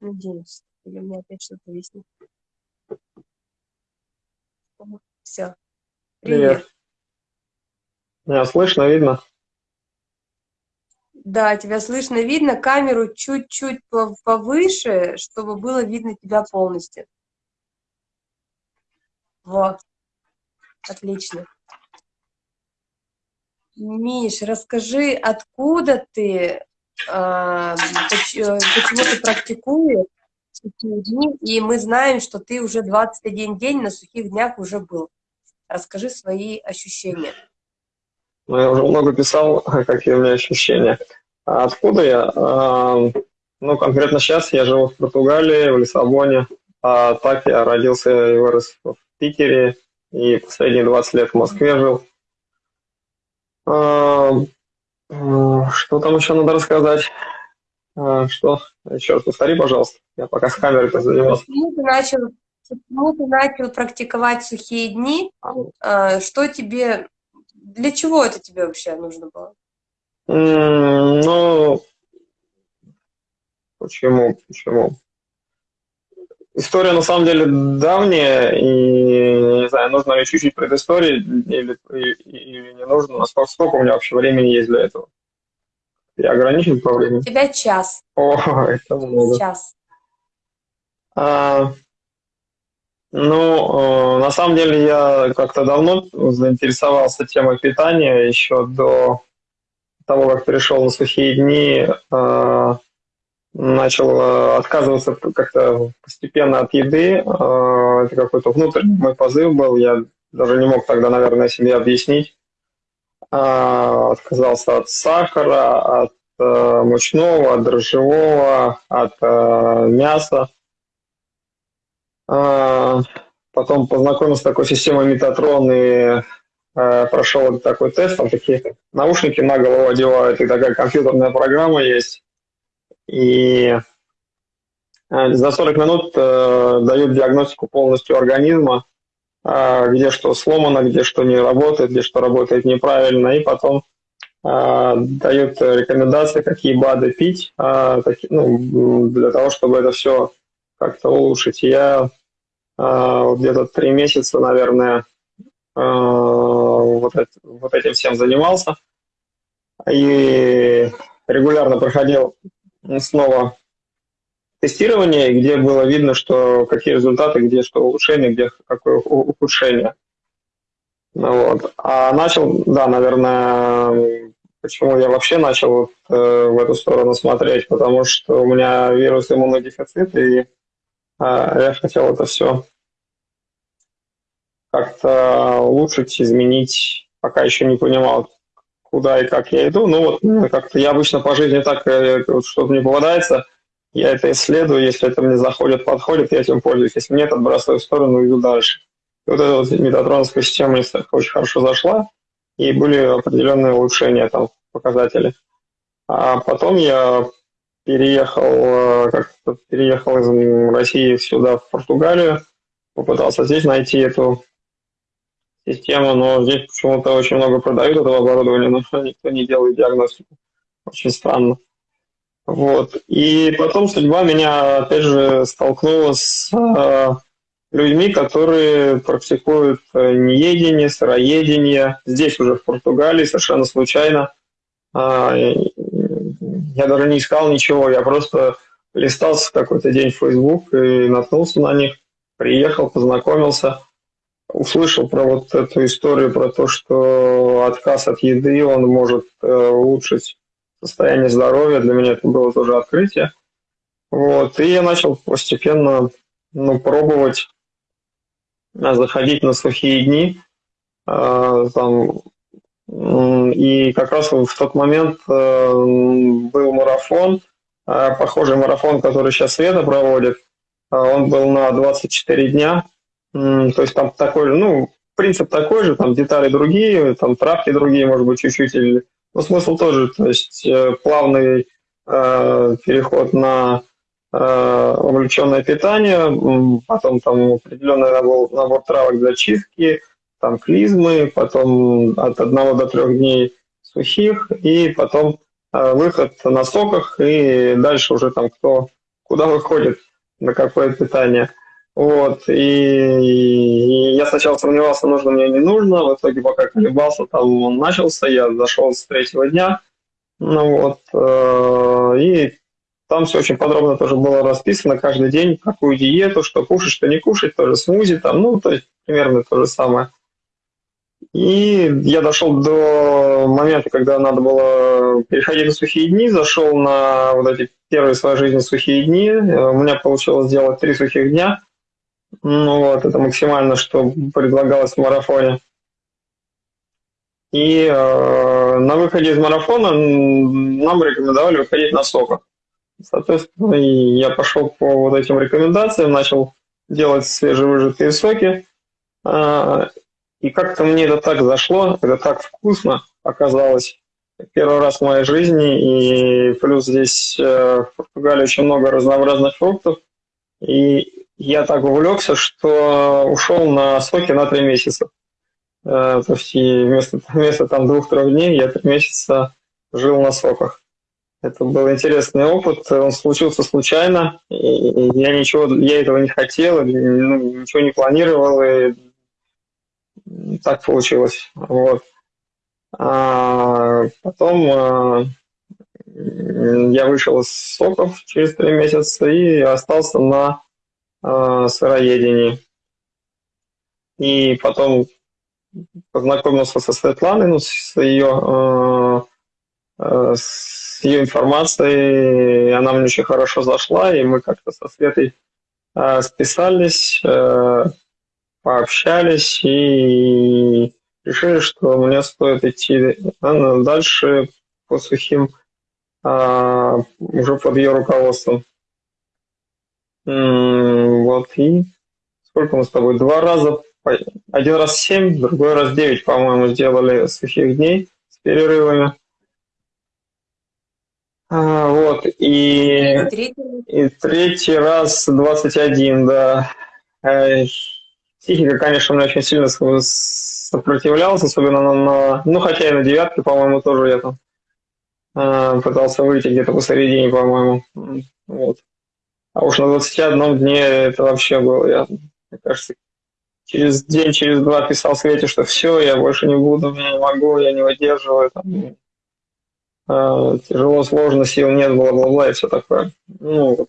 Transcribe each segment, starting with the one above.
Надеюсь. Или меня опять что-то виснет. Все. Привет. Привет. Меня слышно, видно? Да, тебя слышно, видно. Камеру чуть-чуть повыше, чтобы было видно тебя полностью. Вот. Отлично. Миш, расскажи, откуда ты, почему ты практикуешь и мы знаем, что ты уже 21 день на сухих днях уже был. Расскажи свои ощущения. Ну, я уже много писал, какие у меня ощущения. А откуда я? А, ну, конкретно сейчас я живу в Португалии, в Лиссабоне. А так я родился и вырос в Питере, и последние 20 лет в Москве жил. А, что там еще надо рассказать? А, что? Еще раз повтори, пожалуйста. Я пока с камерой занимался. Почему ты начал, почему ты начал практиковать сухие дни? А, что тебе, для чего это тебе вообще нужно было? Ну, почему, почему? История на самом деле давняя, и не знаю, нужно ли чуть-чуть предыстории или, или не нужно, насколько сколько у меня вообще времени есть для этого. Я ограничен по времени? У тебя час. О, это много. Час. А, ну, э, на самом деле я как-то давно заинтересовался темой питания еще до того, как перешел на сухие дни. Э, начал э, отказываться как-то постепенно от еды. Э, это какой-то внутренний мой позыв был. Я даже не мог тогда, наверное, себе объяснить. Э, отказался от сахара, от мучного, от дрожжевого, от мяса. Потом познакомился с такой системой Метатрон и прошел такой тест. Там такие наушники на голову одевают, и такая компьютерная программа есть и э, за 40 минут э, дают диагностику полностью организма, э, где что сломано, где что не работает, где что работает неправильно, и потом дают рекомендации, какие БАДы пить, ну, для того, чтобы это все как-то улучшить. Я где-то три месяца, наверное, вот, это, вот этим всем занимался и регулярно проходил снова тестирование, где было видно, что какие результаты, где что улучшение, где какое ухудшение. Ну, вот. А начал, да, наверное, почему я вообще начал вот, э, в эту сторону смотреть, потому что у меня вирус иммунодефицит, и э, я хотел это все как-то улучшить, изменить, пока еще не понимал, куда и как я иду. Ну вот как-то я обычно по жизни так, э, вот, что-то мне попадается, я это исследую, если это мне заходит, подходит, я этим пользуюсь. Если нет, отбрасываю в сторону и иду дальше. И вот эта вот метатроновская система мне очень хорошо зашла, и были определенные улучшения там показатели. А потом я переехал, э, как-то переехал из России сюда, в Португалию, попытался здесь найти эту система, но здесь почему-то очень много продают этого оборудования, но никто не делает диагностику. Очень странно. Вот. И потом судьба меня, опять же, столкнула с э, людьми, которые практикуют э, неедение, сыроедение. Здесь уже в Португалии совершенно случайно. Э, я даже не искал ничего, я просто листался какой-то день в Facebook и наткнулся на них, приехал, познакомился – услышал про вот эту историю, про то, что отказ от еды, он может э, улучшить состояние здоровья. Для меня это было тоже открытие. Вот. И я начал постепенно ну, пробовать э, заходить на сухие дни. Э, там, и как раз в тот момент был марафон, похожий марафон, который сейчас Света проводит. Он был на 24 дня, то есть там такой же, ну, принцип такой же, там детали другие, там травки другие, может быть, чуть-чуть. Или... Но смысл тоже, то есть э, плавный э, переход на э, увлеченное питание, потом там определенный набор, набор травок для чистки, там клизмы, потом от одного до трех дней сухих, и потом э, выход на соках, и дальше уже там кто куда выходит, на какое питание. Вот, и, и я сначала сомневался, нужно мне, не нужно, в итоге пока колебался, там он начался, я зашел с третьего дня, ну вот, э, и там все очень подробно тоже было расписано каждый день, какую диету, что кушать, что не кушать, тоже смузи там, ну, то есть примерно то же самое. И я дошел до момента, когда надо было переходить на сухие дни, зашел на вот эти первые в своей жизни сухие дни. У меня получилось сделать три сухих дня. Ну вот, это максимально, что предлагалось в марафоне. И э, на выходе из марафона нам рекомендовали выходить на соках. Соответственно, я пошел по вот этим рекомендациям, начал делать свежевыжатые соки. Э, и как-то мне это так зашло, это так вкусно оказалось. Первый раз в моей жизни, и плюс здесь э, в Португалии очень много разнообразных фруктов. И я так увлекся, что ушел на соки на три месяца. Э, то есть вместо, вместо там двух-трех дней я три месяца жил на соках. Это был интересный опыт, он случился случайно, и я ничего, я этого не хотел, ну, ничего не планировал, и так получилось. Вот. А потом а, я вышел из соков через три месяца и остался на а, сыроедении. И потом познакомился со Светланой, ну, с ее, с ее информацией, она мне очень хорошо зашла, и мы как-то со Светой а, списались, пообщались и решили, что мне стоит идти дальше по сухим уже под ее руководством. Вот и сколько мы с тобой? Два раза, один раз семь, другой раз девять, по-моему, сделали сухих дней с перерывами. А, вот, и, и третий раз 21, да. Психика, конечно, мне очень сильно сопротивлялась, особенно на, на ну, хотя и на девятке, по-моему, тоже я там э, пытался выйти где-то посередине, по-моему. Вот. А уж на 21 дне это вообще было, я, мне кажется, через день, через два писал Свете, что все, я больше не буду, я не могу, я не выдерживаю, там, э, тяжело, сложно, сил нет, бла-бла-бла и все такое. Ну вот.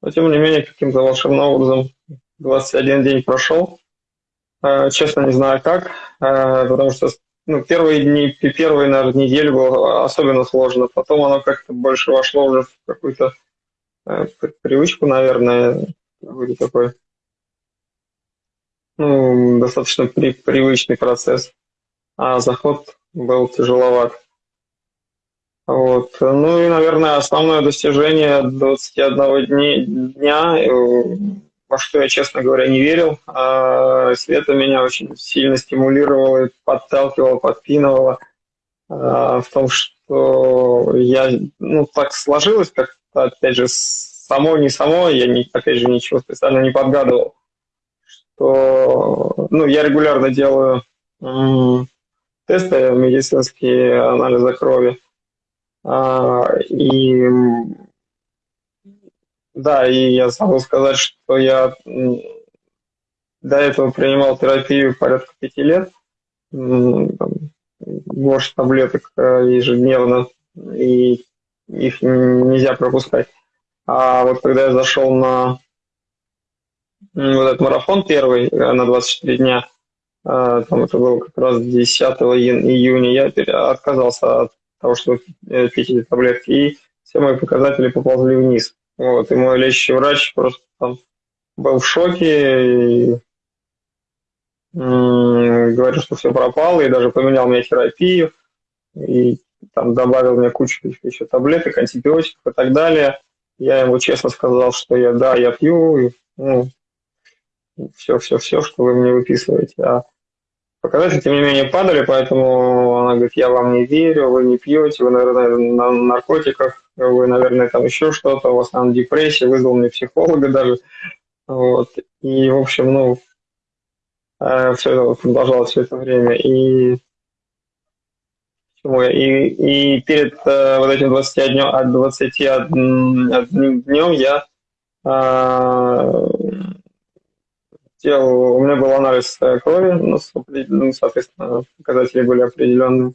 Но тем не менее, каким-то волшебным образом 21 день прошел, Э, честно, не знаю как, э, потому что ну, первые дни, первые, наверное, недели было особенно сложно. Потом оно как-то больше вошло уже в какую-то привычку, наверное, вроде такой ну, достаточно при, привычный процесс. А заход был тяжеловат. Вот. Ну и, наверное, основное достижение 21 дни, дня во что я, честно говоря, не верил. А Света меня очень сильно стимулировала, подталкивала, подпинывала а, в том, что я, ну, так сложилось, как опять же, само, не само, я, не, опять же, ничего специально не подгадывал, что, ну, я регулярно делаю тесты медицинские, анализы крови, а, и да, и я забыл сказать, что я до этого принимал терапию порядка пяти лет, горсть таблеток э, ежедневно, и их нельзя пропускать. А вот когда я зашел на вот этот марафон первый э, на 24 дня, э, там это было как раз 10 июня, я отказался от того, чтобы пить эти таблетки, и все мои показатели поползли вниз. Вот, и мой лечащий врач просто там был в шоке и говорил, что все пропало, и даже поменял мне терапию, и там добавил мне кучу еще таблеток, антибиотиков и так далее. Я ему честно сказал, что я, да, я пью, и, ну, все-все-все, что вы мне выписываете. А показатели, тем не менее, падали, поэтому она говорит, я вам не верю, вы не пьете, вы, наверное, на наркотиках, вы, наверное, там еще что-то, у вас там депрессия, вызвал мне психолога даже. Вот. И, в общем, ну, э, все это продолжалось все это время. И и, и перед э, вот этим 21, 21 днем я А, делал, у меня был анализ крови, ну, ну, соответственно, показатели были определенные.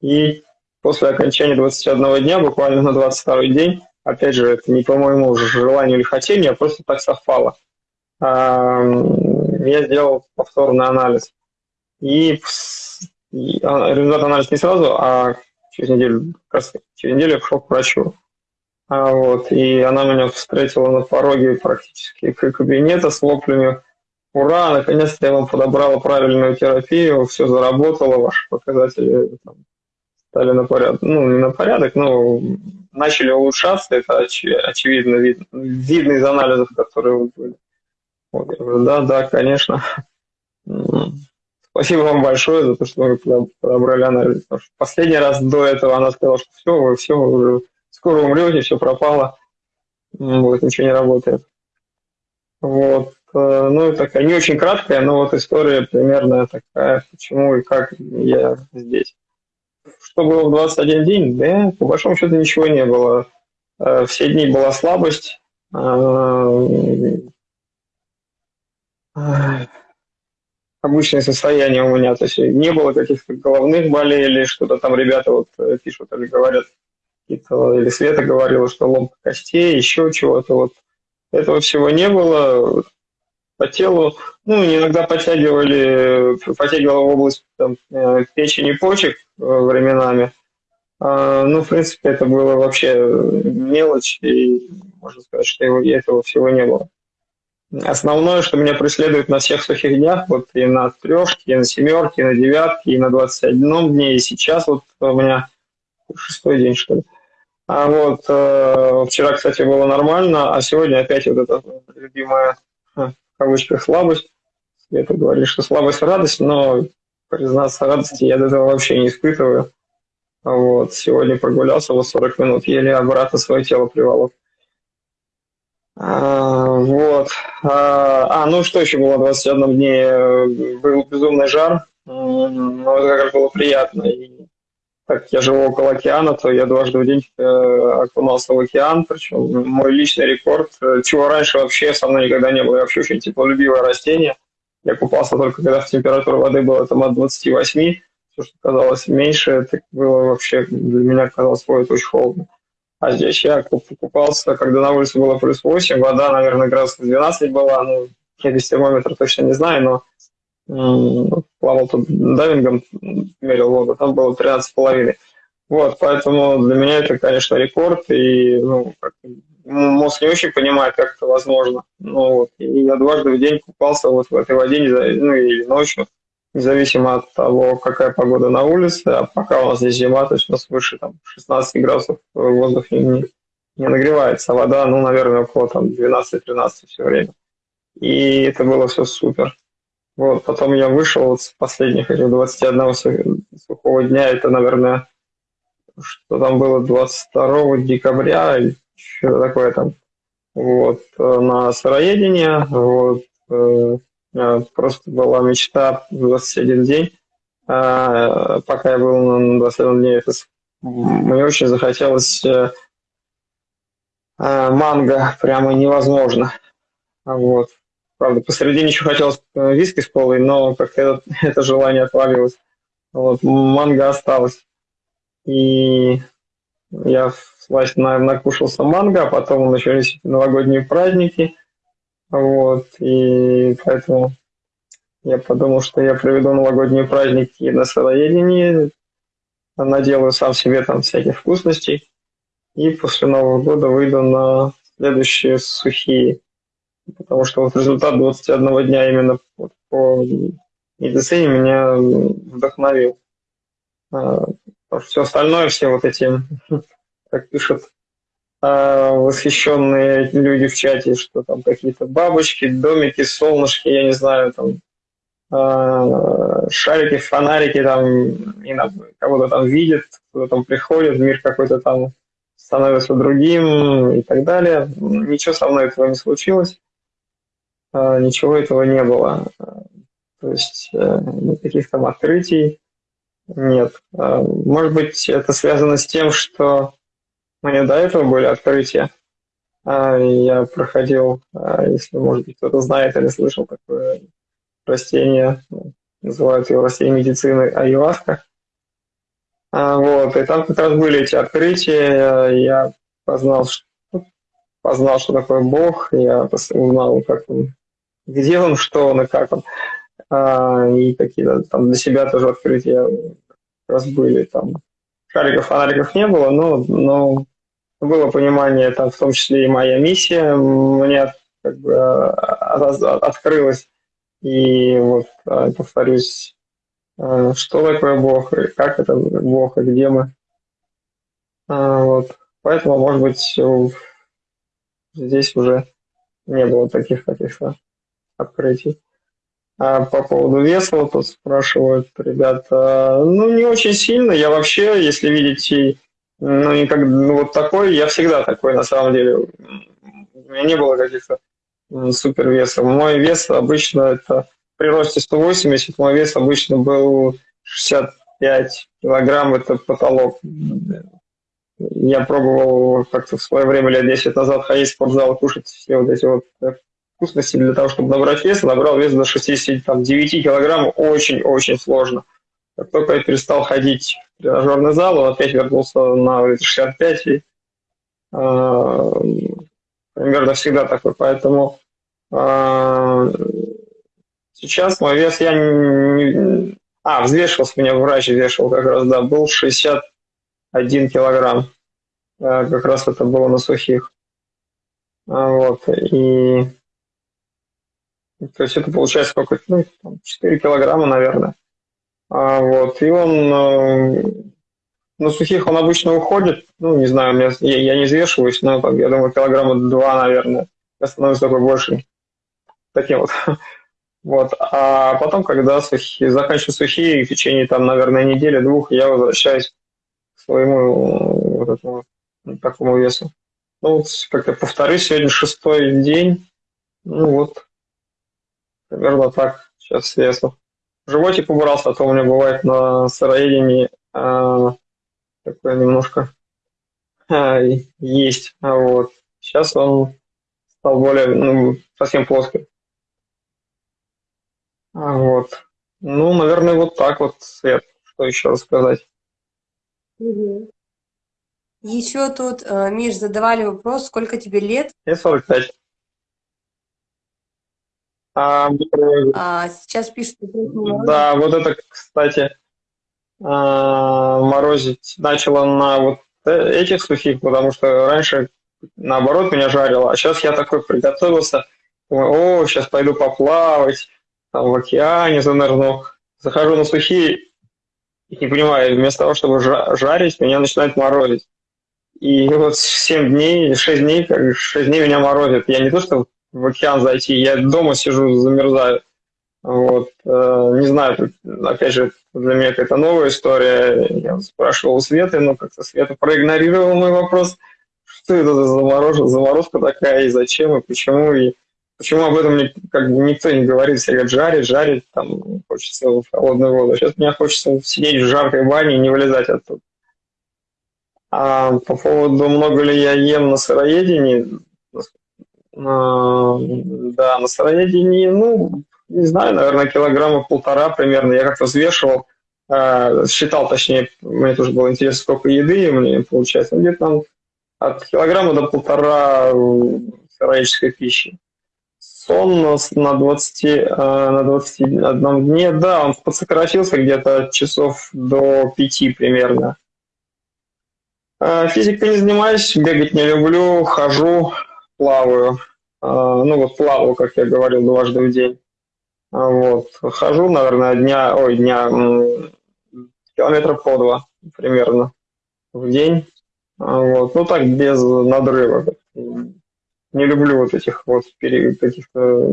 И после окончания 21 дня, буквально на 22 день, опять же, это не по моему желанию или хотению, а просто так совпало, а, я сделал повторный анализ. И, результат анализа не сразу, а через неделю, как раз через неделю я пошел к врачу. А вот, и она меня встретила на пороге практически кабинета с воплями «Ура! Наконец-то я вам подобрала правильную терапию, все заработало, ваши показатели там, стали на порядок, ну, не на порядок, но начали улучшаться, это оч, очевидно, вид, видно из анализов, которые вот были». Вот, я говорю, да, да, конечно. Спасибо вам большое за то, что вы подобрали анализ. Последний раз до этого она сказала, что все, вы все, вы уже скоро умрете, все пропало, вот, ничего не работает. Вот. Э, ну, такая не очень краткая, но вот история примерно такая, почему и как я здесь. Что было в 21 день? Да, по большому счету ничего не было. Э, все дни была слабость. Э, обычное состояние у меня, то есть не было каких-то головных болей или что-то там ребята вот пишут или говорят, или Света говорила, что ломка костей, еще чего-то. Вот этого всего не было. По телу, ну, иногда подтягивали, подтягивала в область там, э, печени почек э, временами. А, ну, в принципе, это было вообще мелочь, и можно сказать, что его, этого всего не было. Основное, что меня преследует на всех сухих днях, вот и на трешке, и на семерке, и на девятке, и на 21 дне, и сейчас вот у меня шестой день, что ли. А вот э, вчера, кстати, было нормально, а сегодня опять вот эта любимая, в кавычках, слабость. Это говорит, что слабость – радость, но, признаться, радости я до этого вообще не испытываю. Вот, сегодня прогулялся вот 40 минут, еле обратно свое тело приволок. А, вот. А, а, ну что еще было в 21 дне? Был безумный жар, но это как раз было приятно. И так я живу около океана, то я дважды в день э, окунался в океан, причем мой личный рекорд, чего раньше вообще со мной никогда не было, я вообще очень теплолюбивое растение. Я купался только когда температура воды была там от 28, все, что казалось меньше, это было вообще для меня казалось, ой, очень холодно. А здесь я купался, когда на улице было плюс 8, вода, наверное, градусов 12 была, ну, я без термометра точно не знаю, но плавал тут дайвингом, мерил воду, там было 13,5. Вот, поэтому для меня это, конечно, рекорд, и ну, как, мозг не очень понимает, как это возможно. Ну, вот, и я дважды в день купался вот в этой воде, ну, или ночью, независимо от того, какая погода на улице, а пока у нас здесь зима, то есть у нас выше там, 16 градусов воздух не, не нагревается, а вода, ну, наверное, около там 12-13 все время. И это было все супер. Вот, потом я вышел вот с последних этих 21 сухого дня, это, наверное, что там было 22 декабря, что такое там, вот, на сыроедение, вот, э, просто была мечта 21 день, а, пока я был на 21 дне, это, мне очень захотелось э, манго, прямо невозможно, вот, Правда, посередине еще хотелось э, виски с колой, но как-то это, это желание отвалилось. Вот, манго осталось. И я власть накушался манго, а потом начались новогодние праздники. Вот, и поэтому я подумал, что я проведу новогодние праздники на сыроедении, наделаю сам себе там всяких вкусностей, и после Нового года выйду на следующие сухие. Потому что вот результат 21 дня именно вот по медицине меня вдохновил. А, все остальное, все вот эти, как пишут а, восхищенные люди в чате, что там какие-то бабочки, домики, солнышки, я не знаю, там а, шарики, фонарики, там кого-то там видят, кто-то там приходит, мир какой-то там становится другим и так далее. Ничего со мной этого не случилось. А, ничего этого не было. То есть э, никаких там открытий нет. А, может быть, это связано с тем, что меня до этого были открытия. А, я проходил, а, если, может быть, кто-то знает или слышал такое растение, называют его растение медицины аюваска. А, вот, и там как раз были эти открытия, я познал, что, познал, что такое Бог, я узнал, как он, где он, что он и как он. И какие-то там для себя тоже открытия как раз были. Там шариков, фонариков не было, но, но было понимание, там, в том числе и моя миссия мне как бы открылась. И вот, повторюсь, что такое Бог, и как это Бог, и где мы. Вот. Поэтому, может быть, здесь уже не было таких каких-то открытий. А по поводу вот тут спрашивают ребята, ну, не очень сильно. Я вообще, если видите, ну, никак, ну, вот такой, я всегда такой, на самом деле. У меня не было каких-то супер. Мой вес обычно это при росте 180, мой вес обычно был 65 килограмм, это потолок. Я пробовал как-то в свое время, лет 10 назад, ходить в спортзал, кушать все вот эти вот вкусности для того, чтобы набрать вес, набрал вес до 69 килограмм очень-очень сложно. Как только я перестал ходить в тренажерный зал, он опять вернулся на 65, и э, примерно всегда такой. Поэтому э, сейчас мой вес я не... А, взвешивался, меня врач взвешивал как раз, да, был 61 килограмм. Э, как раз это было на сухих. Вот, и то есть это получается какой-то, ну, там, 4 килограмма, наверное. А, вот, и он э, на сухих он обычно уходит, ну, не знаю, я, я не взвешиваюсь, но там, я думаю, килограмма два, наверное. Я становлюсь такой больше. Таким вот. Вот. А потом, когда сухие, заканчиваю сухие, в течение, там, наверное, недели-двух, я возвращаюсь к своему вот этому, такому весу. Ну, вот, как я повторюсь, сегодня шестой день. Ну, вот, Примерно так сейчас весу. Животик убрался, а то у меня бывает на сыроедении а, такое немножко а, есть. А вот. Сейчас он стал более, ну, совсем плоский. Вот. Ну, наверное, вот так вот, Свет. Что еще рассказать? Угу. Еще тут, э, Миш, задавали вопрос, сколько тебе лет? Мне 45. А, а сейчас пишут... Да, вот это, кстати, а, морозить начало на вот э, этих сухих, потому что раньше, наоборот, меня жарило, а сейчас я такой приготовился, думаю, о, сейчас пойду поплавать, там в океане занырну, захожу на сухие, и не понимаю, вместо того, чтобы жарить, меня начинает морозить. И вот 7 дней, 6 дней, как 6 дней меня морозит. Я не то, что в океан зайти. Я дома сижу, замерзаю. Вот. Э, не знаю, опять же, для меня какая-то новая история. Я спрашивал у Светы, но как-то Света проигнорировала мой вопрос. Что это за заморозка, заморозка такая, и зачем, и почему, и почему об этом как бы никто не говорит. Все говорят, жарить, жарить, там, хочется в холодную воду. Сейчас мне хочется сидеть в жаркой бане и не вылезать оттуда. А по поводу, много ли я ем на сыроедении, а, да, на сыроедении, ну, не знаю, наверное, килограмма полтора примерно. Я как-то взвешивал, а, считал, точнее, мне тоже было интересно, сколько еды мне получается. Где-то там от килограмма до полтора сыроедческой пищи. Сон на 20, а, на 21 дне, да, он подсократился где-то часов до 5 примерно. Физикой не занимаюсь, бегать не люблю, хожу, плаваю. А, ну вот плаваю, как я говорил, дважды в день. А, вот. Хожу, наверное, дня, ой, дня, километров по два примерно в день. А, вот. Ну так, без надрыва. Не люблю вот этих вот каких-то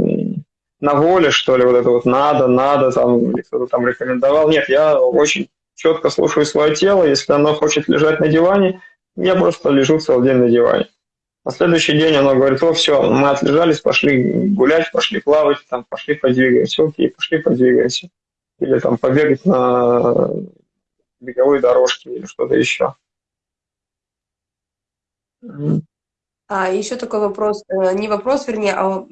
на воле, что ли, вот это вот надо, надо, там, кто-то там рекомендовал. Нет, я очень четко слушаю свое тело. Если оно хочет лежать на диване, я просто лежу целый день на диване. На следующий день она говорит, о, все, мы отлежались, пошли гулять, пошли плавать, там, пошли подвигаемся, окей, пошли подвигаемся. Или там побегать на беговой дорожке или что-то еще. А еще такой вопрос, э, не вопрос, вернее, а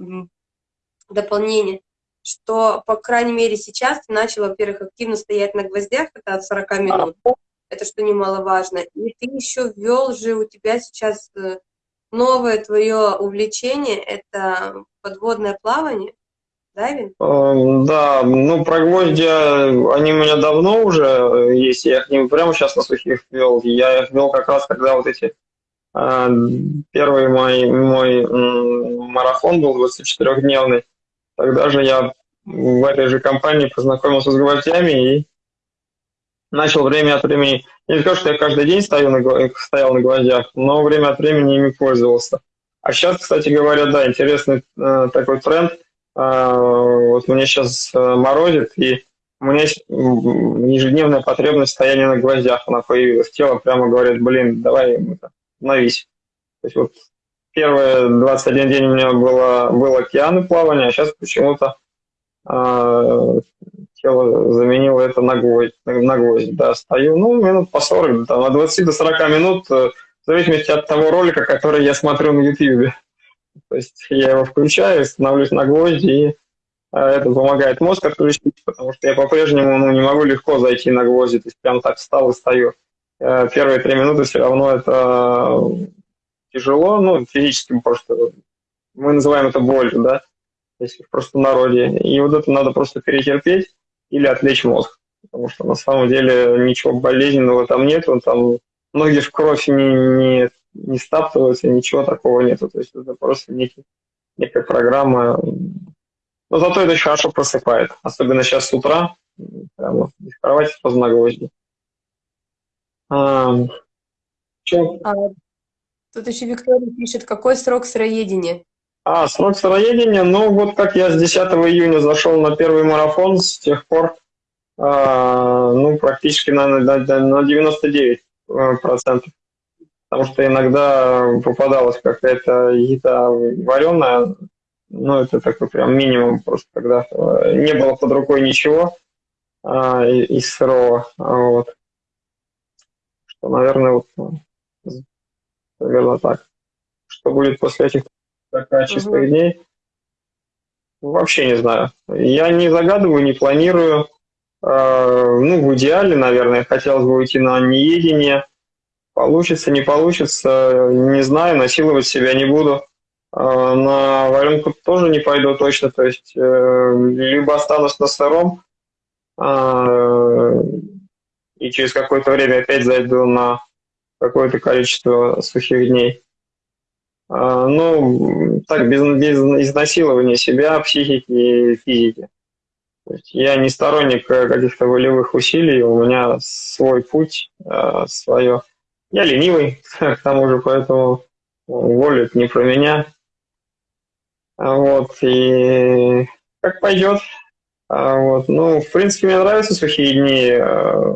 дополнение, что, по крайней мере, сейчас ты начал, во-первых, активно стоять на гвоздях, это от 40 минут, это что немаловажно, и ты еще ввел же, у тебя сейчас э, новое твое увлечение, это подводное плавание, дайвинг? Эм, да, ну про гвозди, они у меня давно уже есть, я их не прямо сейчас на сухих ввел, я их ввел как раз, когда вот эти э, первый мой, мой марафон был 24-дневный, тогда же я в этой же компании познакомился с гвоздями и начал время от времени, не скажу, что я каждый день стою на, стоял на гвоздях, но время от времени ими пользовался. А сейчас, кстати говоря, да, интересный э, такой тренд. Э, вот мне сейчас э, морозит, и у меня есть ежедневная потребность стояния на гвоздях. Она появилась. Тело прямо говорит, блин, давай навись. То есть вот первые 21 день у меня было, был океан и плавание, а сейчас почему-то э, тело заменило это на гвоздь, на гвоздь, да, стою, ну, минут по 40, там, от 20 до 40 минут, э, в зависимости от того ролика, который я смотрю на YouTube. То есть я его включаю, становлюсь на гвозди, и э, это помогает мозг отключить, потому что я по-прежнему ну, не могу легко зайти на гвозди, то есть прям так встал и стою. Э, первые три минуты все равно это тяжело, ну, физически просто, мы называем это болью, да, если в народе. И вот это надо просто перетерпеть, или отвлечь мозг. Потому что на самом деле ничего болезненного там нет, он там ноги в кровь не, не, не стаптываются, ничего такого нету. То есть это просто некий, некая программа. Но зато это хорошо просыпает. Особенно сейчас с утра, прямо из кровати поздно гвозди. А, а, тут еще Виктория пишет, какой срок сыроедения? А, срок сыроедения, ну вот как я с 10 июня зашел на первый марафон, с тех пор, э, ну, практически на, на, на 99 э, процентов. Потому что иногда попадалась какая-то еда вареная, ну, это такой прям минимум, просто когда э, не было под рукой ничего э, из сырого, вот. Что, наверное, вот, наверное, так. Что будет после этих 40 чистых угу. дней. Вообще не знаю. Я не загадываю, не планирую. Э, ну, в идеале, наверное, хотелось бы уйти на неедение. Получится, не получится, не знаю, насиловать себя не буду. Э, на варенку тоже не пойду точно, то есть э, либо останусь на сыром, и через какое-то время опять зайду на какое-то количество сухих дней. А, ну, так, без, без изнасилования себя, психики и физики. То есть я не сторонник э, каких-то волевых усилий, у меня свой путь, э, свое. Я ленивый, к тому же, поэтому воля не про меня. Вот, и как пойдет. А, вот, ну, в принципе, мне нравятся сухие дни. Э,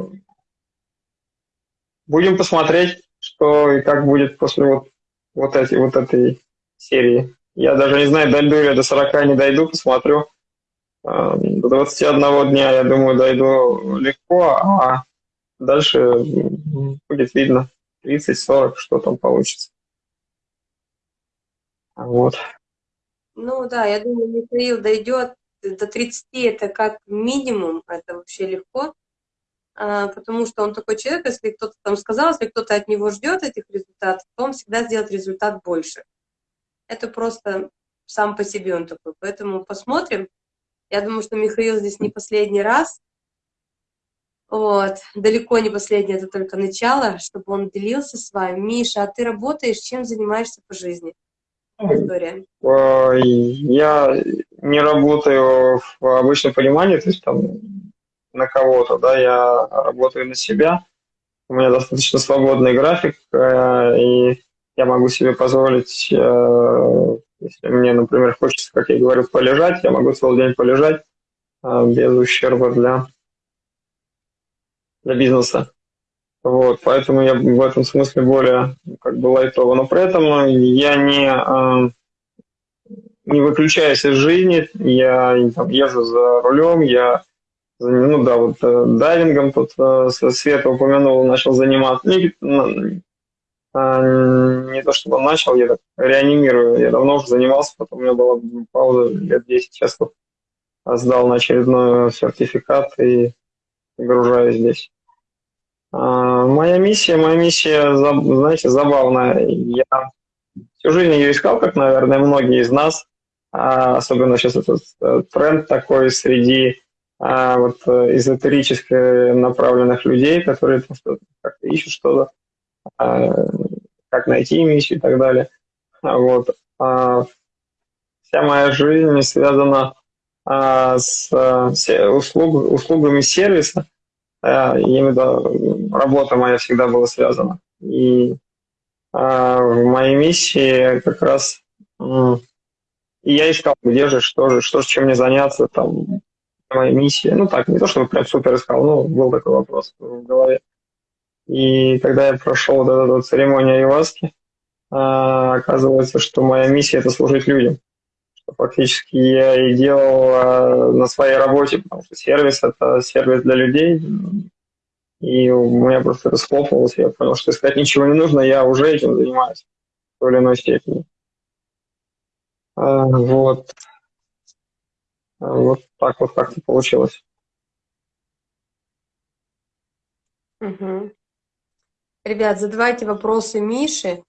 будем посмотреть, что и как будет после вот вот, эти, вот этой серии. Я даже не знаю, дойду я до 40, не дойду, посмотрю. А, до 21 дня, я думаю, дойду легко, а дальше будет видно 30-40, что там получится. Вот. Ну да, я думаю, Михаил дойдет до 30, это как минимум, это вообще легко. А, потому что он такой человек, если кто-то там сказал, если кто-то от него ждет этих результатов, то он всегда сделает результат больше. Это просто сам по себе он такой. Поэтому посмотрим. Я думаю, что Михаил здесь не последний раз. Вот. Далеко не последний, это только начало, чтобы он делился с вами. Миша, а ты работаешь, чем занимаешься по жизни? История. Я не работаю в обычном понимании, то есть там на кого-то, да, я работаю на себя, у меня достаточно свободный график, э, и я могу себе позволить, э, если мне, например, хочется, как я говорю, полежать, я могу целый день полежать э, без ущерба для, для бизнеса. Вот, поэтому я в этом смысле более как бы лайтово. Но при этом я не, не выключаюсь из жизни, я там, езжу за рулем, я ну да, вот э, дайвингом тут э, Света упомянул, начал заниматься. Ну, не то чтобы начал, я так реанимирую. Я давно уже занимался, потом у меня была пауза лет 10, сейчас вот сдал на очередной сертификат и загружаюсь здесь. А, моя миссия, моя миссия, знаете, забавная. Я всю жизнь ее искал, как, наверное, многие из нас. А, особенно сейчас этот э, тренд такой среди а, вот э, эзотерически направленных людей, которые как-то ищут что-то, как найти миссию и так далее. Вот. Вся моя жизнь связана с услуг, услугами сервиса, я работа моя всегда была связана. И в моей миссии как раз и я искал, где же, что же, что же, чем мне заняться, там, моя миссия. Ну так, не то, чтобы прям супер искал, но был такой вопрос в голове. И когда я прошел вот эту вот церемонию Айваски, оказывается, что моя миссия – это служить людям. Что фактически я и делал а, на своей работе, потому что сервис – это сервис для людей. И у меня просто это схлопнулось, я понял, что искать ничего не нужно, я уже этим занимаюсь в той или иной степени. А, вот. Вот так вот как-то получилось. Угу. Ребят, задавайте вопросы Мише.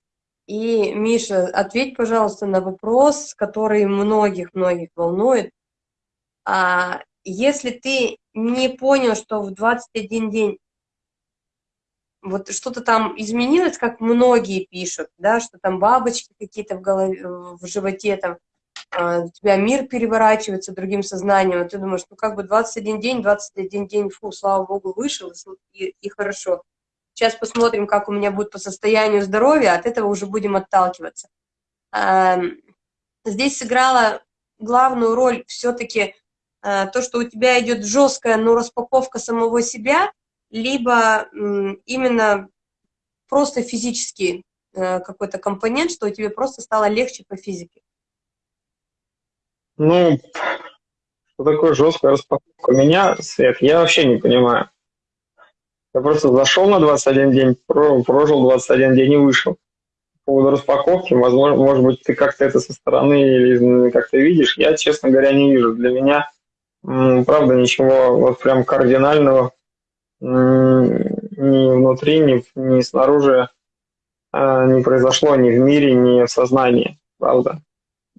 И, Миша, ответь, пожалуйста, на вопрос, который многих-многих волнует. А если ты не понял, что в 21 день вот что-то там изменилось, как многие пишут, да, что там бабочки какие-то в голове, в животе, там, у тебя мир переворачивается другим сознанием, и ты думаешь, ну как бы 21 день, 21 день, фу, слава богу, вышел, и, и хорошо. Сейчас посмотрим, как у меня будет по состоянию здоровья, от этого уже будем отталкиваться. Э, здесь сыграла главную роль все-таки то, что у тебя идет жесткая, но распаковка самого себя – либо именно просто физический э, какой-то компонент, что тебе просто стало легче по физике? Ну, что такое жесткая распаковка? Меня, Свет, я вообще не понимаю. Я просто зашел на 21 день, прожил 21 день и вышел. По поводу распаковки, возможно, может быть, ты как-то это со стороны или как-то видишь. Я, честно говоря, не вижу. Для меня, правда, ничего вот прям кардинального ни внутри, ни, ни снаружи а, не произошло ни в мире, ни в сознании, правда.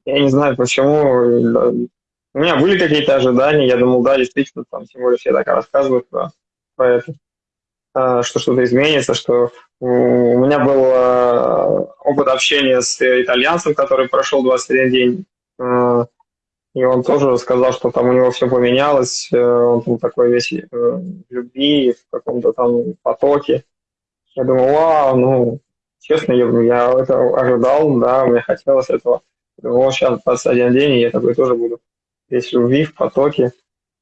Я не знаю, почему. У меня были какие-то ожидания, я думал, да, действительно, там, тем более все так рассказывают про, про это, а, что что-то изменится, что у меня был а, опыт общения с итальянцем, который прошел 21 день, и он тоже сказал, что там у него все поменялось, э, он там такой весь э, в любви, в каком-то там потоке. Я думаю, вау, ну, честно, я, я это ожидал, да, мне хотелось этого. Вот сейчас 21 день, и я такой тоже буду весь любви, в потоке,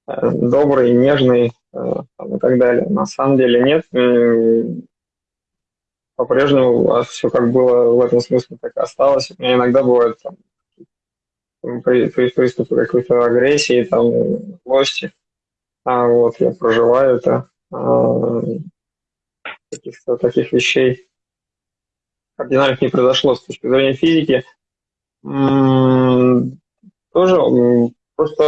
э, добрый, нежный там, и так далее. На самом деле нет, по-прежнему все как было в этом смысле, так и осталось. У меня иногда бывает там, при, при приступе какой-то агрессии, там, злости. А вот я проживаю это, а, каких-то таких вещей кардинальных не произошло с точки зрения физики. Тоже просто,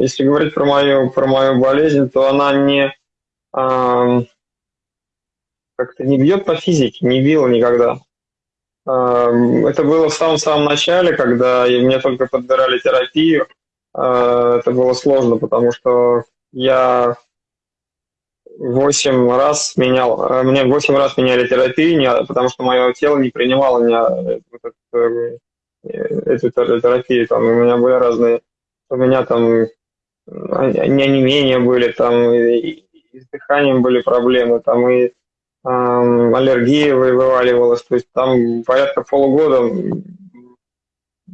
если говорить про мою, про мою болезнь, то она не как-то не бьет по физике, не била никогда. Это было в самом-самом начале, когда мне только подбирали терапию. А, это было сложно, потому что я восемь раз менял, а, мне восемь раз меняли терапию, потому что мое тело не принимало меня, эту, эту терапию. Там у меня были разные, у меня там не онемения были, там и, и с дыханием были проблемы, там и аллергия вываливалась, то есть там порядка полугода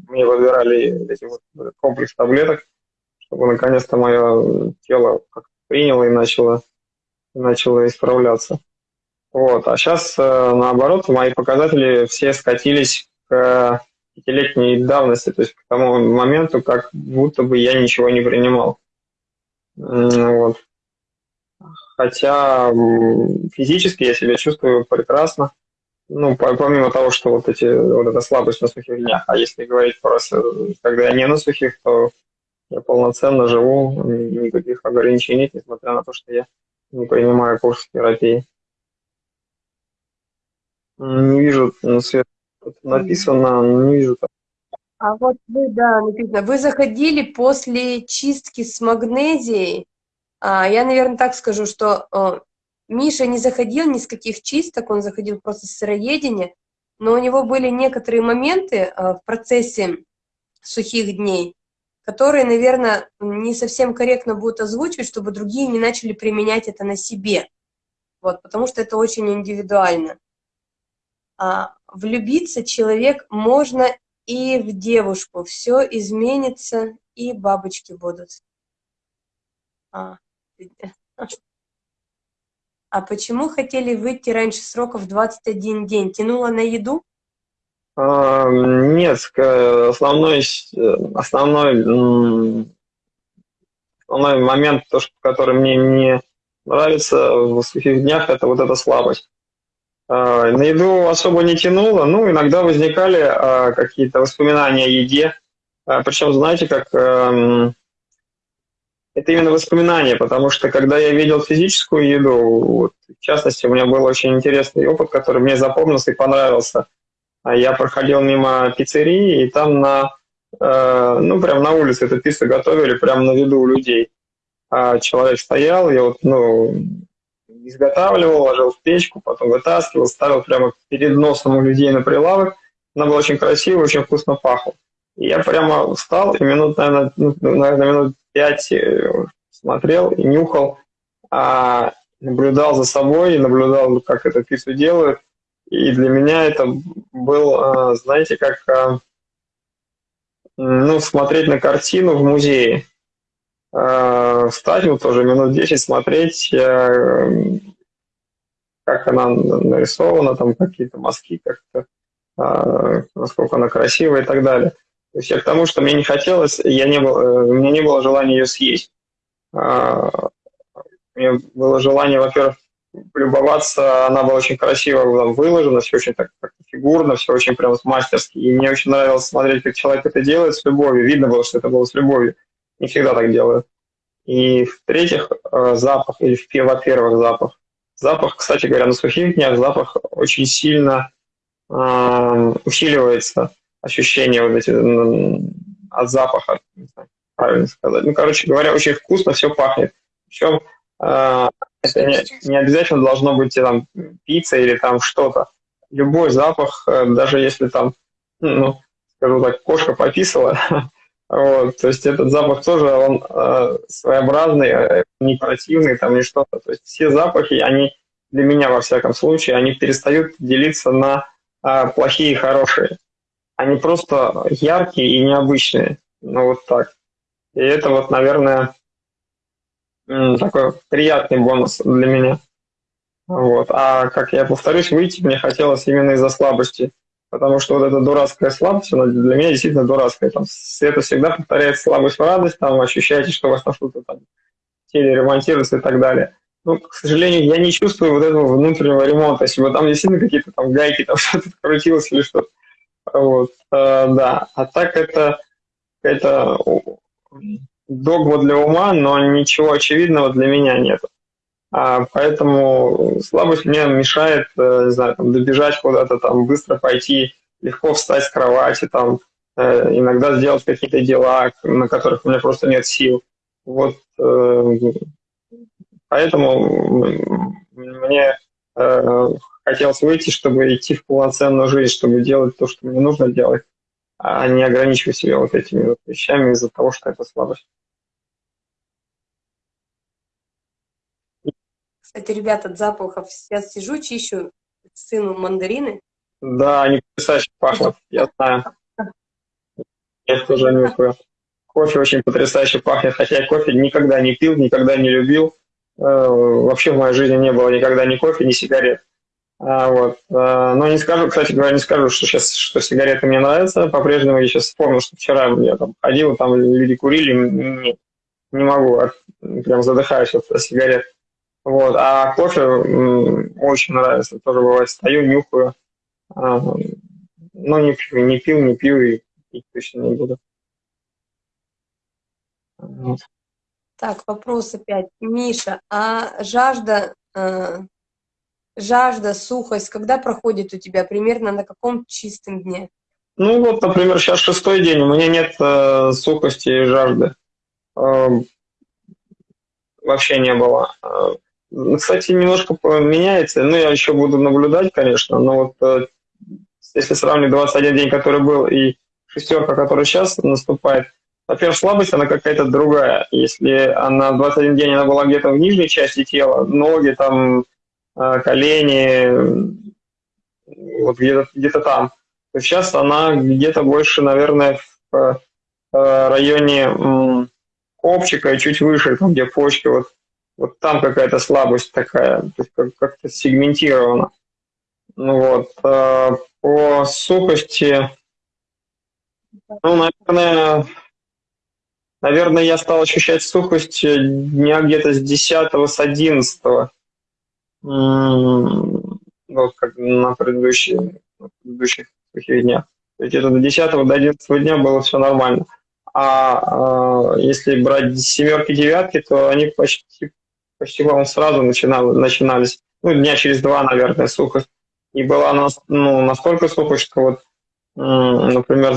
мне выбирали эти вот комплекс таблеток, чтобы наконец-то мое тело приняло и начало, начало исправляться. Вот. А сейчас, э, наоборот, мои показатели все скатились к пятилетней давности, то есть к тому моменту, как будто бы я ничего не принимал. Вот хотя физически я себя чувствую прекрасно. Ну, помимо того, что вот эти вот эта слабость на сухих днях, а если говорить просто, когда я не на сухих, то я полноценно живу, никаких ограничений нет, несмотря на то, что я не принимаю курс терапии. Не вижу ну, свет написано, не вижу. А вот вы, да, написано, вы заходили после чистки с магнезией. А, я, наверное, так скажу, что о, Миша не заходил ни с каких чисток, он заходил просто с сыроедения, но у него были некоторые моменты а, в процессе сухих дней, которые, наверное, не совсем корректно будут озвучивать, чтобы другие не начали применять это на себе. Вот, потому что это очень индивидуально. А, влюбиться человек можно и в девушку. Все изменится, и бабочки будут. А, а почему хотели выйти раньше сроков 21 день? Тянуло на еду? А, нет, основной, основной, основной момент, который мне не нравится в сухих днях, это вот эта слабость. А, на еду особо не тянуло, ну, иногда возникали а, какие-то воспоминания о еде, причем, знаете, как эм, это именно воспоминания, потому что когда я видел физическую еду, вот, в частности, у меня был очень интересный опыт, который мне запомнился и понравился. Я проходил мимо пиццерии, и там на, э, ну, прям на улице эту пиццу готовили, прямо на виду у людей. А человек стоял, я вот, ну, изготавливал, ложил в печку, потом вытаскивал, ставил прямо перед носом у людей на прилавок. Она была очень красивая, очень вкусно пахла. И я прямо встал и минут, наверное, ну, наверное минут пять э, смотрел и нюхал, а, наблюдал за собой, наблюдал, как это пиццу делают. И для меня это был, а, знаете, как а, ну, смотреть на картину в музее. Э, встать, вот тоже минут 10 смотреть, э, как она нарисована, там какие-то мазки, как-то, э, насколько она красивая и так далее. То есть я к тому, что мне не хотелось, я не был, у меня не было желания ее съесть. Меня было желание, во-первых, любоваться, она была очень красиво выложена, все очень так как фигурно, все очень прям мастерски. И мне очень нравилось смотреть, как человек это делает с любовью. Видно было, что это было с любовью не всегда так делают. И в-третьих, э, запах, или во-первых, запах. Запах, кстати говоря, на сухих днях запах очень сильно э, усиливается, ощущение вот эти от запаха, не знаю, правильно сказать. Ну, короче говоря, очень вкусно все пахнет. Причем э, это не, не обязательно должно быть там пицца или там что-то. Любой запах, э, даже если там, ну, скажу так, кошка пописала, Вот, то есть этот запах тоже, он э, своеобразный, э, не противный, там, не что-то. То есть все запахи, они для меня, во всяком случае, они перестают делиться на э, плохие и хорошие. Они просто яркие и необычные. Ну, вот так. И это вот, наверное, такой приятный бонус для меня. Вот. А, как я повторюсь, выйти мне хотелось именно из-за слабости потому что вот эта дурацкая слабость, она для меня действительно дурацкая. Там, это всегда повторяет слабость в радость, там ощущаете, что у вас на что-то там теле ремонтируется и так далее. Ну, к сожалению, я не чувствую вот этого внутреннего ремонта. Если бы там действительно какие-то там гайки, там что-то крутилось или что-то. Вот, э, да. А так это, это догма для ума, но ничего очевидного для меня нет. А, поэтому слабость мне мешает, э, не знаю, там, добежать куда-то, там, быстро пойти, легко встать с кровати, там, э, иногда сделать какие-то дела, на которых у меня просто нет сил. Вот э, поэтому мне хотелось выйти, чтобы идти в полноценную жизнь, чтобы делать то, что мне нужно делать, а не ограничивать себя вот этими вот вещами из-за того, что это слабость. Кстати, ребята, от запахов сейчас сижу, чищу сыну мандарины. Да, они потрясающе пахнут, я знаю. Я тоже нюхаю. Кофе очень потрясающе пахнет, хотя я кофе никогда не пил, никогда не любил. Э, вообще в моей жизни не было никогда ни кофе, ни сигарет. А, вот. А, но не скажу, кстати говоря, не скажу, что сейчас что сигареты мне нравятся. По-прежнему я сейчас вспомнил, что вчера я там ходил, там люди курили, не, не могу, прям задыхаюсь от сигарет. Вот. А кофе очень нравится. Тоже бывает, стою, нюхаю. А, ну, не пью, не пил, не пью и пить точно не буду. Вот. Так, вопрос опять. Миша, а жажда, э, жажда, сухость, когда проходит у тебя? Примерно на каком чистом дне? Ну вот, например, сейчас шестой день, у меня нет э, сухости и жажды. Э, вообще не было. Э, кстати, немножко меняется, ну, я еще буду наблюдать, конечно, но вот э, если сравнить 21 день, который был, и шестерка, которая сейчас наступает, во-первых, слабость, она какая-то другая. Если она 21 день, она была где-то в нижней части тела, ноги, там, э, колени, вот где-то где там, то сейчас она где-то больше, наверное, в районе копчика и чуть выше, там, где почки, вот вот там какая-то слабость такая, то есть как-то сегментировано. Ну вот, э, по сухости, ну, наверное, наверное, я стал ощущать сухость дня где-то с 10 с 11 вот как на предыдущих, на предыдущих сухих днях. То есть это до 10 до 11 дня было все нормально. А э, если брать семерки, девятки, то они почти почти, по сразу начинал, начинались, ну, дня через два, наверное, сухость. И была ну, настолько сухость, что вот, например,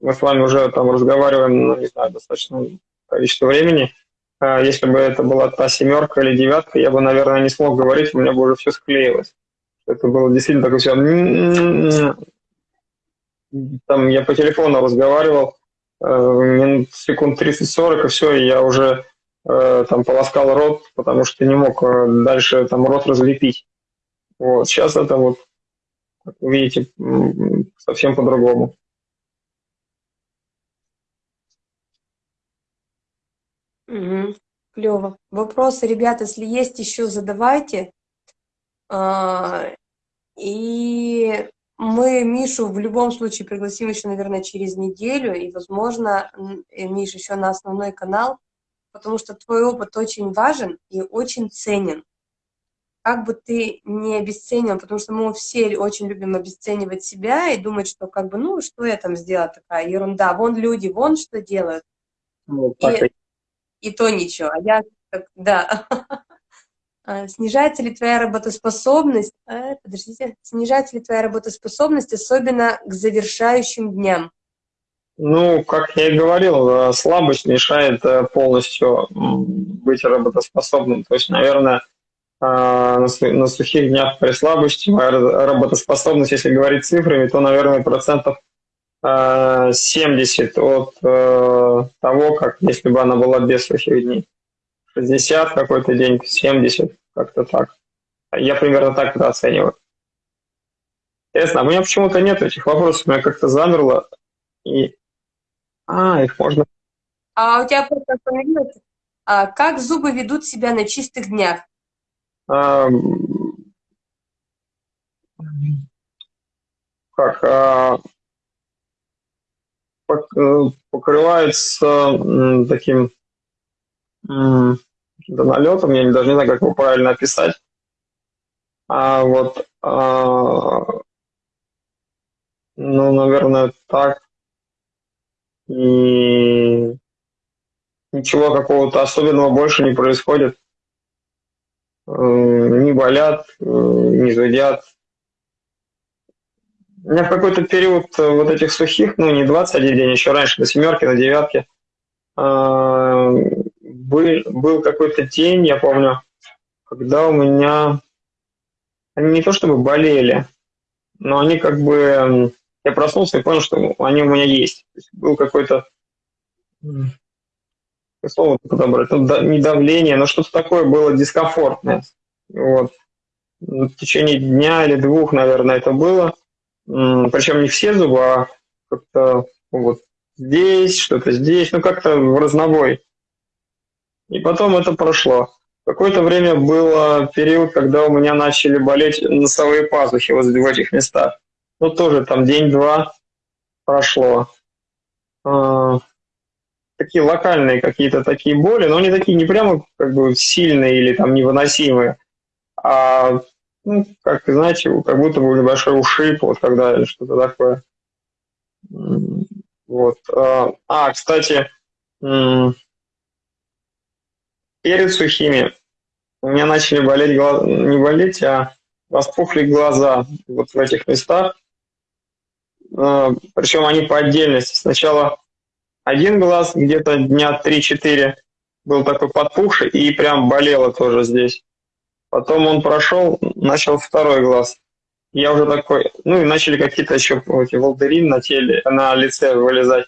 мы с вами уже там разговариваем, ну, не знаю, достаточно количество времени. А если бы это была та семерка или девятка, я бы, наверное, не смог говорить, у меня бы уже все склеилось. Это было действительно такое все... Там я по телефону разговаривал, э, минут секунд 30-40, и все, и я уже там полоскал рот, потому что не мог э, дальше там рот разлепить. Вот. Сейчас это вот, как вы видите, совсем по-другому. Угу. Клево. Вопросы, ребята, если есть еще, задавайте. А, и мы Мишу в любом случае пригласим еще, наверное, через неделю, и, возможно, Миш еще на основной канал, потому что твой опыт очень важен и очень ценен. Как бы ты не обесценил, потому что мы все очень любим обесценивать себя и думать, что как бы, ну, что я там сделала, такая ерунда, вон люди, вон что делают. Ну, и, и то ничего, а я, да. А, снижается ли твоя работоспособность, а, подождите, снижается ли твоя работоспособность, особенно к завершающим дням? Ну, как я и говорил, э, слабость мешает э, полностью быть работоспособным. То есть, наверное, э, на сухих днях при слабости моя работоспособность, если говорить цифрами, то, наверное, процентов 70 от того, как если бы она была без сухих дней. 60 какой-то день, 70, как-то так. Я примерно так это оцениваю. Интересно, а у меня почему-то нет этих вопросов, у меня как-то замерло. И а, их можно... А у тебя просто остановилось, а, как зубы ведут себя на чистых днях? А, как? А, э, покрывается таким налетом, я даже не знаю, как его правильно описать. А вот, а, ну, наверное, так и ничего какого-то особенного больше не происходит. Не болят, не зудят. У меня в какой-то период э, вот этих сухих, ну не 21 день, еще раньше, на семерке, на девятке, был, был какой-то день, я помню, когда у меня они не то чтобы болели, но они как бы я проснулся и понял, что они у меня есть. То есть был какой-то слово подобрать, ну, не давление, но что-то такое было дискомфортное. Вот. В течение дня или двух, наверное, это было. Причем не все зубы, а как-то вот здесь, что-то здесь, ну как-то в разнобой. И потом это прошло. Какое-то время было период, когда у меня начали болеть носовые пазухи вот в этих местах ну, тоже там день-два прошло. А, такие локальные какие-то такие боли, но они такие не прямо как бы сильные или там невыносимые, а ну, как, знаете, как будто бы небольшой ушиб, вот когда что-то такое. Вот. А, а кстати, перед сухими у меня начали болеть глаза, не болеть, а распухли глаза вот в этих местах. А, Причем они по отдельности. Сначала один глаз где-то дня 3-4 был такой подпухший и прям болело тоже здесь. Потом он прошел, начал второй глаз. Я уже такой, ну и начали какие-то еще эти волдырин на теле, на лице вылезать.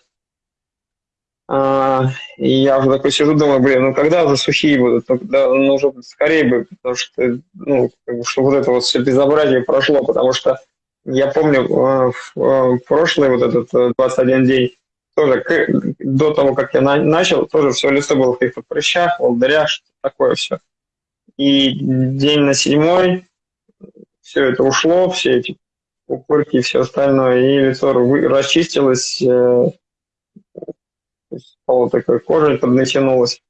А, и я уже такой сижу, думаю, блин, ну когда уже сухие будут? Ну, когда, ну уже скорее бы, потому что, ну, чтобы вот это вот все безобразие прошло, потому что я помню э, в э, прошлый вот этот 21 э, день, тоже до того, как я начал, тоже все лицо было в каких-то прыщах, волдырях, что такое все. И день на седьмой все это ушло, все эти упырки и все остальное, и лицо расчистилось, э, стало такой кожей поднатянулась.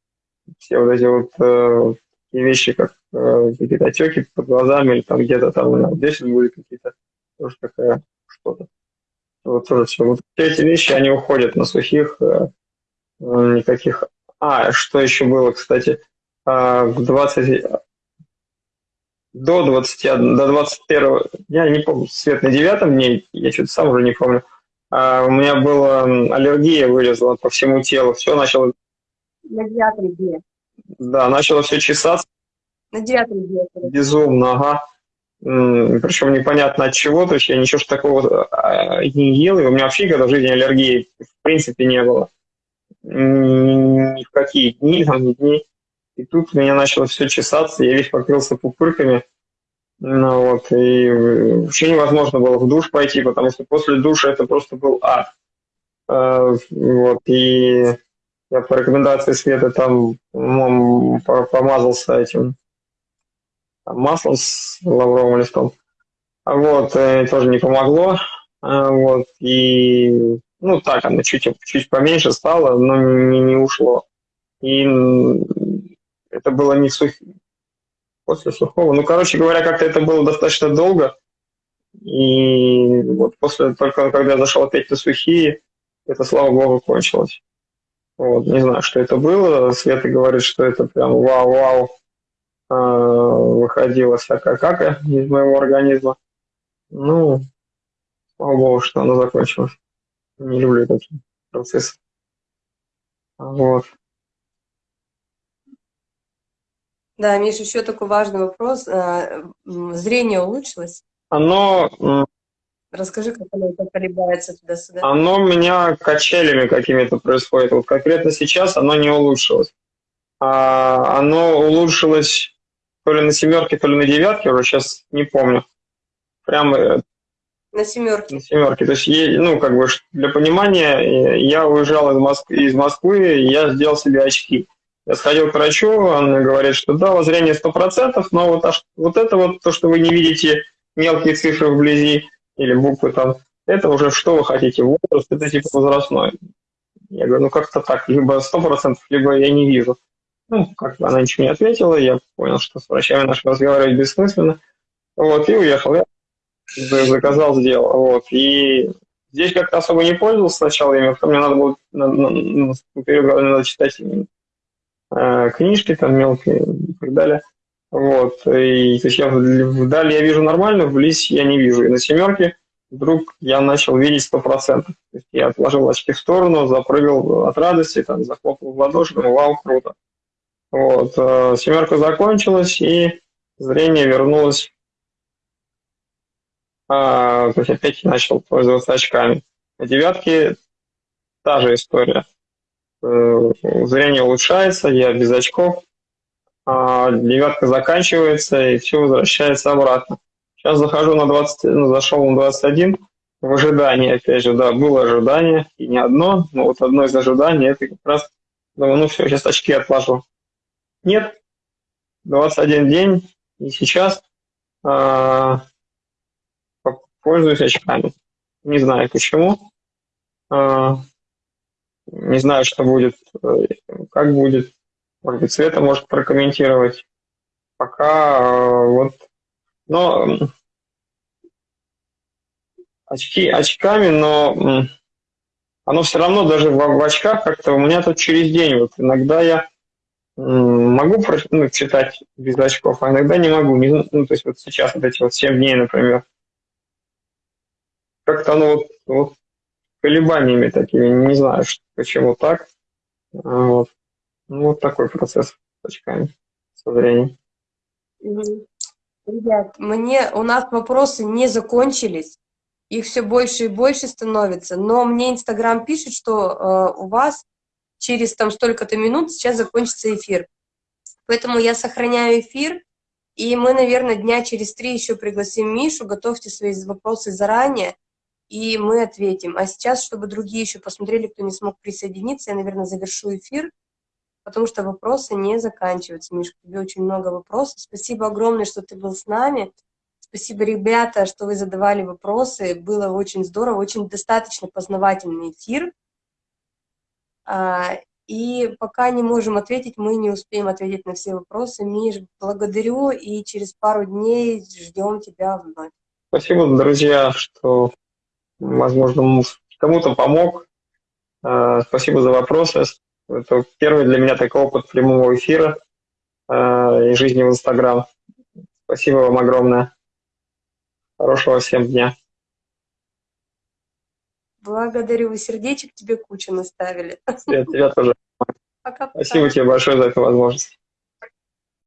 Все вот эти вот э, вещи, как э, какие-то отеки под глазами, или там где-то там здесь были какие-то, тоже такая что-то. Вот тоже все. Вот эти вещи, они уходят на сухих, э, никаких... А, что еще было, кстати, а, в 20, до 20, до 21, я не помню, свет на девятом дне, я что-то сам уже не помню, а у меня была аллергия, вылезла по всему телу, все начало... На девятом дне. Да, начало все чесаться. На девятом дне. Безумно, ага. Причем непонятно от чего, то есть я ничего такого а, не ел, и у меня вообще никогда в жизни аллергии в принципе не было. Ни в какие дни, там, ни дни. И тут у меня начало все чесаться, я весь покрылся пупырками. Ну, вот, и вообще невозможно было в душ пойти, потому что после душа это просто был ад. А, вот, и я по рекомендации Света там помазался этим маслом с лавровым листом. Вот, э, тоже не помогло. А, вот, и, ну, так, оно чуть, чуть поменьше стало, но не, не ушло. И это было не сух... после сухого. Ну, короче говоря, как-то это было достаточно долго. И вот после, только когда я зашел опять на сухие, это, слава богу, кончилось. Вот, не знаю, что это было. Света говорит, что это прям вау-вау выходила всякая кака из моего организма. Ну, слава богу, что оно закончилось. Не люблю такие процессы. Вот. Да, Миш, еще такой важный вопрос. А, зрение улучшилось? Оно... Расскажи, как оно колебается туда-сюда. Оно у меня качелями какими-то происходит. Вот конкретно сейчас оно не улучшилось. А оно улучшилось то ли на семерке, то ли на девятке, уже сейчас не помню. Прямо э, на семерке. На семерке. То есть, ну, как бы для понимания, э, я уезжал из Москвы, из Москвы я сделал себе очки. Я сходил к врачу, он говорит, что да, вот зрение 100%, но вот, аж, вот это вот то, что вы не видите мелкие цифры вблизи или буквы там, это уже что вы хотите, возраст, это типа возрастной. Я говорю, ну как-то так, либо 100%, либо я не вижу. Ну, как бы она ничего не ответила, я понял, что с врачами нашими разговаривать бессмысленно. Вот, и уехал. Я заказал, сделал. Вот, и здесь как-то особо не пользовался сначала ими, потом мне надо было на, на, на, надо читать Э, книжки там мелкие и так далее. Вот. И то есть я вдали я вижу нормально, вблизь я не вижу. И на семерке вдруг я начал видеть сто процентов. Я отложил очки в сторону, запрыгал от радости, там, захлопал в ладоши, думал, вау, круто. Вот. Э, семерка закончилась, и зрение вернулось. А, то есть опять начал пользоваться очками. На девятке та же история. Э, зрение улучшается, я без очков, а девятка заканчивается, и все возвращается обратно. Сейчас захожу на 20, ну, зашел на 21, в ожидании, опять же, да, было ожидание, и не одно, но вот одно из ожиданий, это как раз, думаю, ну все, сейчас очки отложу. Нет, 21 день, и сейчас а, пользуюсь очками. Не знаю почему. А, не знаю, что будет, э, как будет. Может быть, Света может прокомментировать. Пока э, вот Но очки очками, но оно все равно даже в, в очках как-то у меня тут через день. Вот иногда я могу ну, читать без очков, а иногда не могу. Не ну, то есть вот сейчас вот эти вот 7 дней, например. Как-то оно вот, вот колебаниями такими, не знаю, что- почему так. А, Вот. Ну, вот такой процесс с очками со временем. Ребят, мне, у нас вопросы не закончились, их все больше и больше становится, но мне Инстаграм пишет, что э, у вас через там столько-то минут сейчас закончится эфир. Поэтому я сохраняю эфир, и мы, наверное, дня через три еще пригласим Мишу, готовьте свои вопросы заранее, и мы ответим. А сейчас, чтобы другие еще посмотрели, кто не смог присоединиться, я, наверное, завершу эфир, потому что вопросы не заканчиваются. Миш, тебе очень много вопросов. Спасибо огромное, что ты был с нами. Спасибо, ребята, что вы задавали вопросы. Было очень здорово, очень достаточно познавательный эфир. А, И пока не можем ответить, мы не успеем ответить на все вопросы. Миш, благодарю, и через пару дней ждем тебя вновь. Спасибо, друзья, что, возможно, кому-то помог. Э, Спасибо за вопросы. Это первый для меня такой опыт прямого эфира э, и жизни в Инстаграм. Спасибо вам огромное. Хорошего всем дня. Благодарю, сердечек тебе кучу наставили. От тебя тоже. Пока-пока. Спасибо тебе большое за эту возможность.